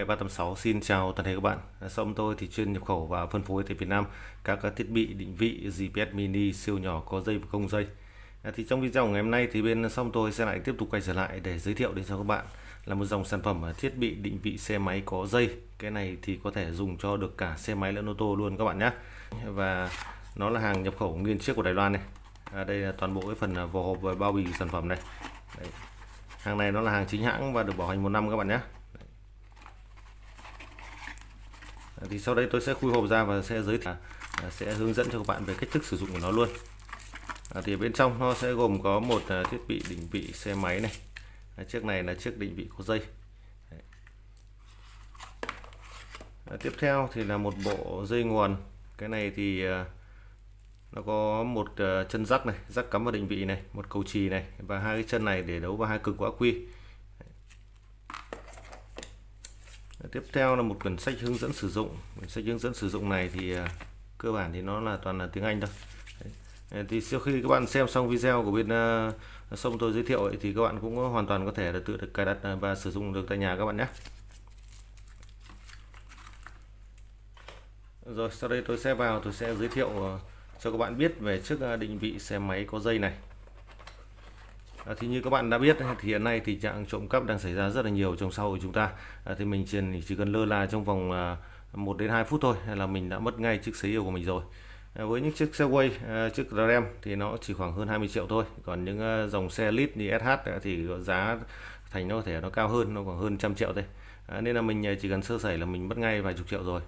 Nghệ 386 xin chào toàn thể các bạn. Shop tôi thì chuyên nhập khẩu và phân phối tại Việt Nam các thiết bị định vị GPS mini siêu nhỏ có dây và không dây. À, thì trong video ngày hôm nay thì bên shop tôi sẽ lại tiếp tục quay trở lại để giới thiệu đến cho các bạn là một dòng sản phẩm à, thiết bị định vị xe máy có dây. Cái này thì có thể dùng cho được cả xe máy lẫn ô tô luôn các bạn nhé. Và nó là hàng nhập khẩu nguyên chiếc của Đài Loan này. À, đây là toàn bộ cái phần à, vỏ hộp và bao bì sản phẩm này. Đấy. Hàng này nó là hàng chính hãng và được bảo hành một năm các bạn nhé. Thì sau đây tôi sẽ khui hộp ra và sẽ giới thiệu à, sẽ hướng dẫn cho các bạn về cách thức sử dụng của nó luôn. À, thì bên trong nó sẽ gồm có một à, thiết bị định vị xe máy này. À, chiếc này là chiếc định vị có dây. À, tiếp theo thì là một bộ dây nguồn. Cái này thì à, nó có một à, chân rắc này rắc cắm vào định vị này một cầu chì này và hai cái chân này để đấu vào hai cực của ắc quy. Tiếp theo là một quyển sách hướng dẫn sử dụng. Quyển sách hướng dẫn sử dụng này thì à, cơ bản thì nó là toàn là tiếng Anh thôi. Đấy. thì sau khi các bạn xem xong video của bên uh, sông tôi giới thiệu ấy, thì các bạn cũng hoàn toàn có thể là tự được cài đặt à, và sử dụng được tại nhà các bạn nhé. Rồi sau đây tôi sẽ vào tôi sẽ giới thiệu cho các bạn biết về chiếc định vị xe máy có dây này. À, thì như các bạn đã biết thì hiện nay thì trạng trộm cắp đang xảy ra rất là nhiều trong xã hội chúng ta. À, thì mình chỉ, chỉ cần lơ là trong vòng à, 1 đến 2 phút thôi là mình đã mất ngay chiếc xe yêu của mình rồi. À, với những chiếc xe quay à, chiếc RAM thì nó chỉ khoảng hơn 20 triệu thôi. Còn những à, dòng xe lít như SH thì giá thành nó có thể nó cao hơn nó khoảng hơn trăm triệu thôi. À, nên là mình à, chỉ cần sơ sẩy là mình mất ngay vài chục triệu rồi.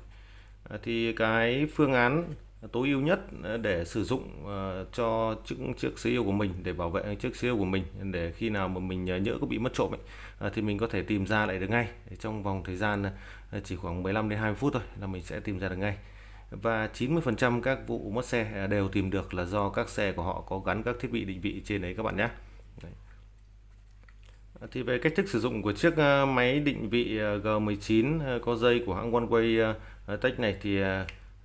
À, thì cái phương án tối ưu nhất ờ, để sử dụng ờ, cho chiếc chiếc xe yêu của mình để bảo vệ chiếc xe yêu của mình. Để khi nào mà mình ờ, nhỡ có bị mất trộm ấy, thì mình có thể tìm ra lại được ngay. Trong vòng thời gian chỉ khoảng 15 đến 20 phút thôi là mình sẽ tìm ra được ngay. Và 90% các vụ mất xe đều tìm được là do các xe của họ có gắn các thiết bị định vị trên đấy các bạn nhé. Thì về cách thức sử dụng của chiếc máy định vị G19 có dây của hãng OneWay Tech này thì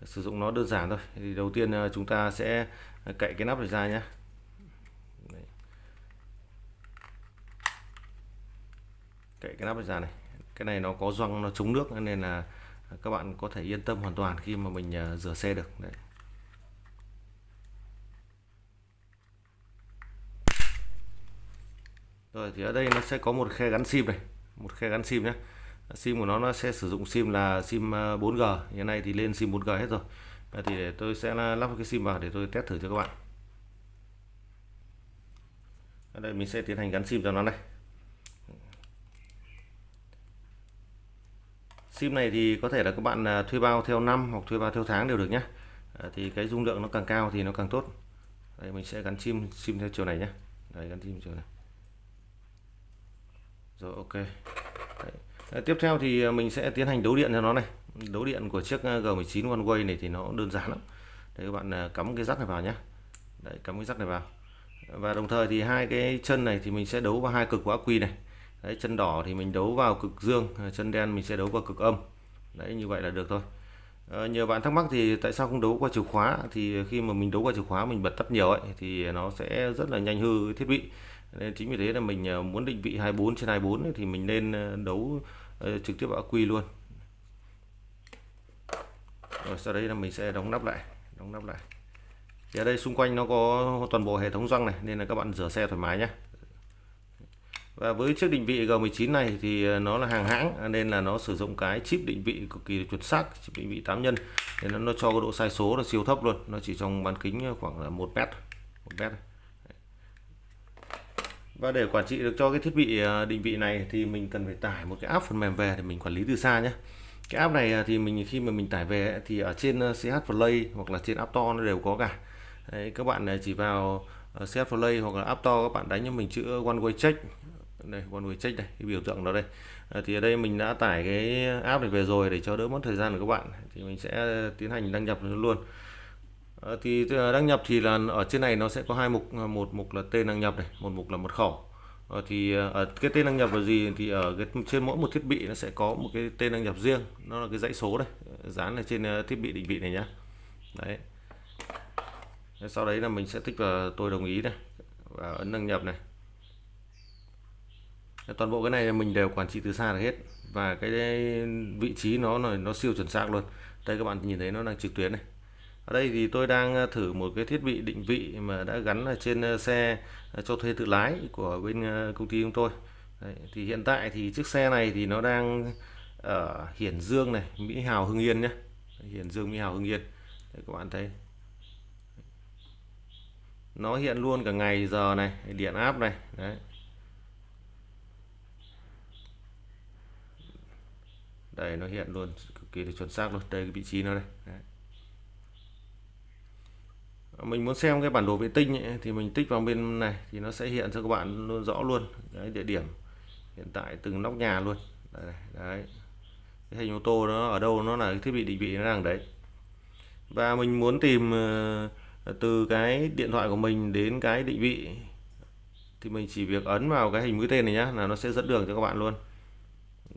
sử dụng nó đơn giản thôi. Thì đầu tiên à, chúng ta sẽ cậy cái nắp này ra nhé. Cậy cái nắp này ra này. Cái này nó có gioăng nó chống nước, nên là các bạn có thể yên tâm hoàn toàn khi mà mình à, rửa xe được. Đấy. rồi, thì ở đây nó sẽ có một khe gắn sim này. Một khe gắn sim nhé sim của nó nó sẽ sử dụng sim là sim à, 4G hiện nay thì lên sim 4G hết rồi. Thì để tôi sẽ lắp cái sim vào để tôi test thử cho các bạn. Ở đây mình sẽ tiến hành gắn sim cho nó này. Sim này thì có thể là các bạn à, thuê bao theo năm hoặc thuê bao theo tháng đều được nhé. À, thì cái dung lượng nó càng cao thì nó càng tốt. Đây, mình sẽ gắn sim sim theo chiều này nhé. Đây, gắn sim chiều này. Rồi, ok. Ờ, tiếp theo thì ờ, mình sẽ tiến hành đấu điện cho nó này. Đấu điện của chiếc G19 One Way này thì nó đơn giản lắm. Đây các bạn ờ, cắm cái rắc này vào nhé đấy cắm cái rắc này vào. Và đồng thời thì hai cái chân này thì mình sẽ đấu vào hai cực của ắc quy này. Đấy chân đỏ thì mình đấu vào cực dương chân đen mình sẽ đấu vào cực âm. Đấy như vậy là được thôi. À, nhiều bạn thắc mắc thì tại sao không đấu qua chìa khóa? Thì khi mà mình đấu qua chìa khóa mình bật tắt nhiều ấy thì nó sẽ rất là nhanh hư thiết bị nên chính vì thế là mình à, muốn định vị 24 trên 24 thì mình nên à, đấu à, trực tiếp vào quy luôn. Rồi sau đấy là mình sẽ đóng nắp lại đóng nắp lại. Thì ở đây xung quanh nó có toàn bộ hệ thống răng này nên là các bạn rửa xe thoải mái nhé và với chiếc định vị G19 này thì nó là hàng hãng nên là nó sử dụng cái chip định vị cực kỳ chuẩn xác chip định vị 8 nhân. Nên nó, nó cho cái độ sai số là siêu thấp luôn nó chỉ trong bán kính khoảng là một mét một mét và để quản trị được cho cái thiết bị à, định vị này thì mình cần phải tải một cái app phần mềm về để mình quản lý từ xa nhé. Cái app này à, thì mình khi mà mình tải về thì ở trên à, CH Play hoặc là trên App Store nó đều có cả. Đấy, các bạn chỉ vào CH Play hoặc là App Store các bạn đánh cho mình chữ One Way Check. Đây One Way Check đây cái biểu tượng đó đây. Thì ở đây mình đã tải cái app này về rồi để cho đỡ mất thời gian của các bạn. Thì mình sẽ tiến hành đăng nhập luôn. Ờ, thì ờ, đăng nhập thì là ở trên này nó sẽ có hai mục ờ, một mục là tên đăng nhập này, một mục là mật khẩu. Thì ở cái tên đăng nhập là gì thì ở cái, trên mỗi một thiết bị nó sẽ có một cái tên đăng nhập riêng. Nó là cái dãy số đây, dán ở trên thiết bị định vị này nhá. Đấy. Sau đấy là mình sẽ tích vào, tôi đồng ý này và ấn đăng nhập này. Toàn bộ cái này mình đều quản trị từ xa được hết, và cái vị trí nó là, nó siêu chuẩn xác luôn. Đây các bạn nhìn thấy nó đang trực tuyến này ở đây thì tôi đang ờ, thử một cái thiết bị định vị mà đã gắn ở trên ờ, xe ờ, cho thuê tự lái của bên công ty chúng tôi. Đấy, thì hiện tại thì chiếc xe này thì nó đang ở Hiển Dương này Mỹ Hào Hưng Yên nhé. Hiển Dương Mỹ Hào Hưng Yên. Đấy, các bạn thấy. Nó hiện luôn cả ngày giờ này điện áp này đấy. Đây nó hiện luôn cực kỳ là chuẩn xác luôn. Đây cái vị trí nó đây. Đấy mình muốn xem cái bản đồ vệ tinh ấy, thì mình tích vào bên này thì nó sẽ hiện cho các bạn luôn rõ luôn. Cái địa điểm hiện tại từng nóc nhà luôn. Đấy, đấy. cái hình ô tô nó ở đâu nó là cái thiết bị định vị nó đang đấy. Và mình muốn tìm ờ, từ cái điện thoại của mình đến cái định vị thì mình chỉ việc ấn vào cái hình mũi tên này nhá là nó sẽ dẫn đường cho các bạn luôn.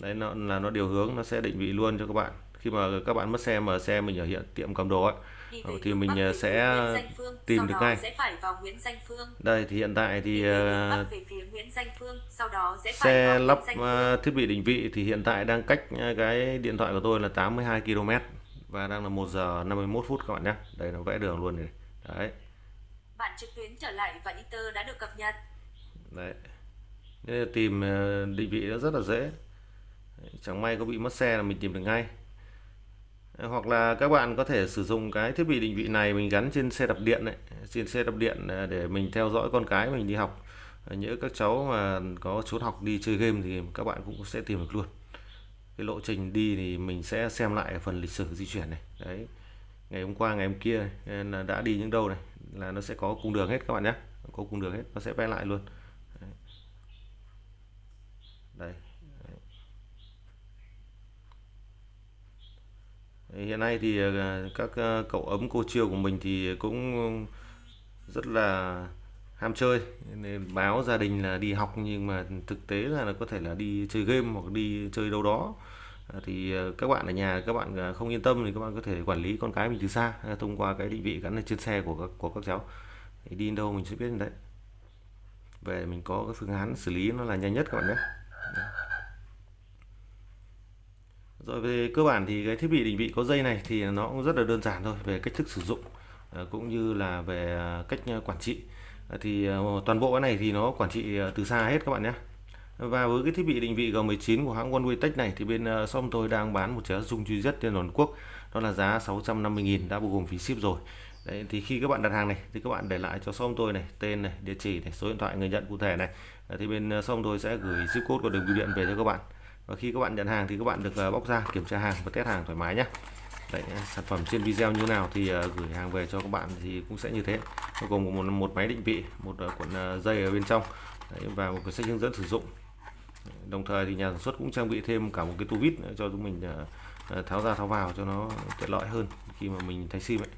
Đấy nó là nó điều hướng nó sẽ định vị luôn cho các bạn. Khi mà các bạn mất xe mà xe mình ở hiện tiệm cầm đồ ấy thì mình ờ, sẽ tìm được ngay. đây thì hiện tại thì uh, xe lắp thiết bị định vị thì hiện tại đang cách cái điện thoại của tôi là 82 km và đang là 1 giờ 51 phút các bạn nhé. Đây nó vẽ đường luôn này. Đấy. Bản trực tuyến trở lại và Ether đã được cập nhật. Đấy. Nên tìm ờ, định vị nó rất là dễ. Chẳng may có bị mất xe là mình tìm được ngay hoặc là các bạn có thể sử dụng cái thiết bị định vị này mình gắn trên xe đạp điện đấy trên xe đạp điện à, để mình theo dõi con cái mình đi học. À, nhớ các cháu mà có trốn học đi chơi game thì các bạn cũng sẽ tìm được luôn. Cái lộ trình đi thì mình sẽ xem lại phần lịch sử di chuyển này. Đấy, ngày hôm qua, ngày hôm kia à, là đã đi những đâu này, là nó sẽ có cung đường hết các bạn nhé. Có cung đường hết, nó sẽ vẽ lại luôn. Đấy. đây hiện nay thì ờ, các ờ, cậu ấm cô chiêu của mình thì cũng rất là ham chơi. Nên báo gia đình là đi học, nhưng mà thực tế là nó có thể là đi chơi game hoặc đi chơi đâu đó. À, thì ờ, các bạn ở nhà, các bạn không yên tâm thì các bạn có thể quản lý con cái mình từ xa à, thông qua cái định vị gắn lên trên xe của các của các cháu. Thì đi đâu mình sẽ biết đấy. Về mình có cái phương án xử lý nó là nhanh nhất các bạn nhé rồi về cơ bản thì cái thiết bị định vị có dây này thì nó cũng rất là đơn giản thôi về cách thức sử dụng ờ, cũng như là về ờ, cách ờ, quản trị. Thì toàn bộ cái này thì nó quản trị từ xa hết các bạn nhé. Và với cái thiết bị định vị G19 của hãng OneWay Tech này thì bên uh, shop tôi đang bán một giá dung duy nhất trên toàn quốc. Đó là giá 650.000 đã bao gồm phí ship rồi. Đấy, thì khi các bạn đặt hàng này thì các bạn để lại cho shop tôi này tên này địa chỉ này số điện thoại người nhận cụ thể này. Thì bên uh, shop tôi sẽ gửi zip code của đường bưu điện về cho các bạn và khi các bạn nhận hàng thì các bạn được ờ, bóc ra kiểm tra hàng và test hàng thoải mái nhé. Đấy, ờ, sản phẩm trên video như nào thì ờ, gửi hàng về cho các bạn thì cũng sẽ như thế. Gồm một, một máy định vị một cuộn dây ở bên trong Đấy, và một cái sách hướng dẫn sử dụng. Đồng thời thì nhà sản xuất cũng trang bị thêm cả một cái tu vít cho chúng mình tháo ra tháo vào cho nó tiện lợi hơn khi mà mình thay sim ấy.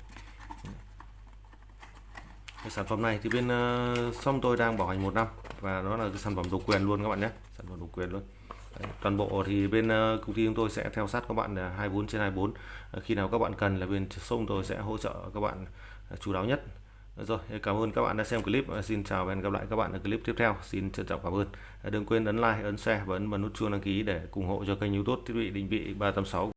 Cái sản phẩm này thì bên uh, xong tôi đang bảo hành một năm và nó là cái sản phẩm độc quyền luôn các bạn nhé. Sản phẩm độc quyền luôn toàn bộ thì bên ờ, công ty chúng tôi sẽ theo sát các bạn ờ, 24 trên 24 ờ, khi nào các bạn cần là bên sông tôi sẽ hỗ trợ các bạn chú đáo nhất rồi, cảm ơn các bạn đã xem clip. Xin chào và hẹn gặp lại các bạn ở clip tiếp theo. Xin trân trọng cảm ơn. Đừng quên ấn like, ấn share và ấn vào nút chuông đăng ký để ủng hộ cho kênh YouTube thiết bị định vị 386.